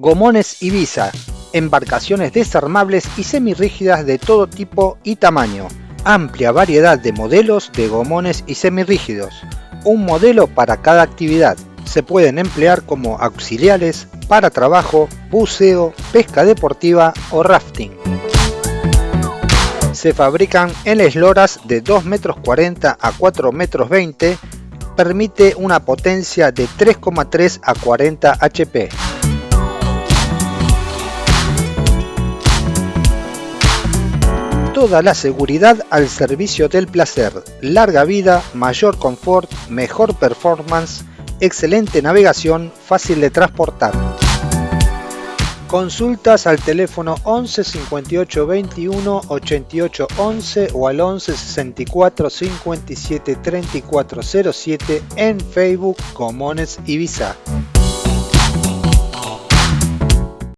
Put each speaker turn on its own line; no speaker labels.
Gomones Ibiza, embarcaciones desarmables y semirrígidas de todo tipo y tamaño. Amplia variedad de modelos de gomones y semirrígidos. Un modelo para cada actividad. Se pueden emplear como auxiliares para trabajo, buceo, pesca deportiva o rafting. Se fabrican en esloras de 2 metros 40 a 4 metros 20 permite una potencia de 3,3 a 40 HP. Toda la seguridad al servicio del placer, larga vida, mayor confort, mejor performance, excelente navegación, fácil de transportar. Consultas al teléfono 11 58 21 88 11 o al 11 64 57 34 07 en Facebook Comones Ibiza.